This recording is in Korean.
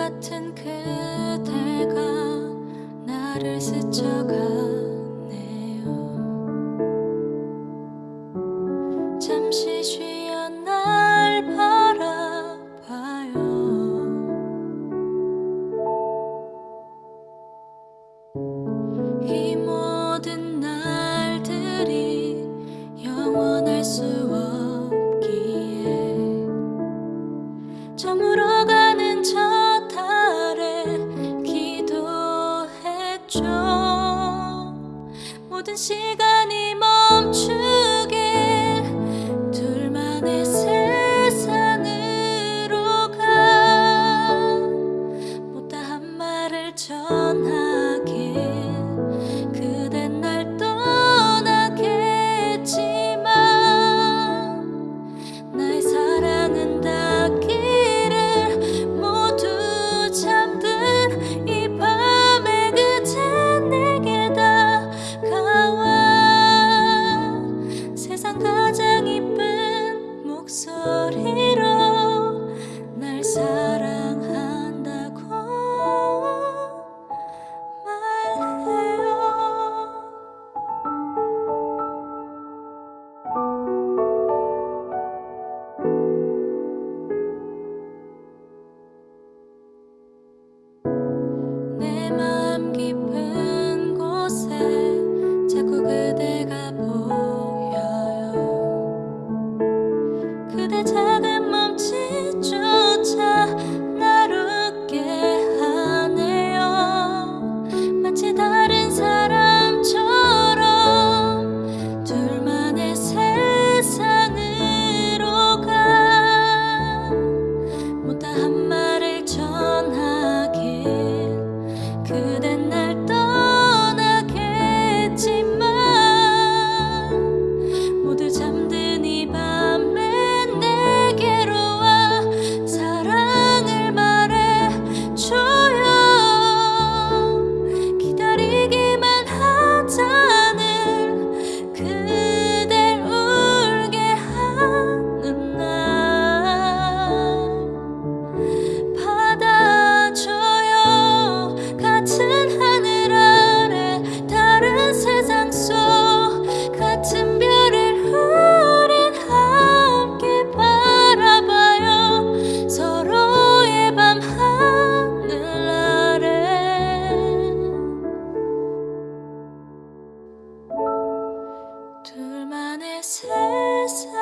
같은 그대가 나를 스쳐가 멈춰. 모든 시간이 멈추게 둘만의 세상으로 가. 못다한 말을 전하 up. this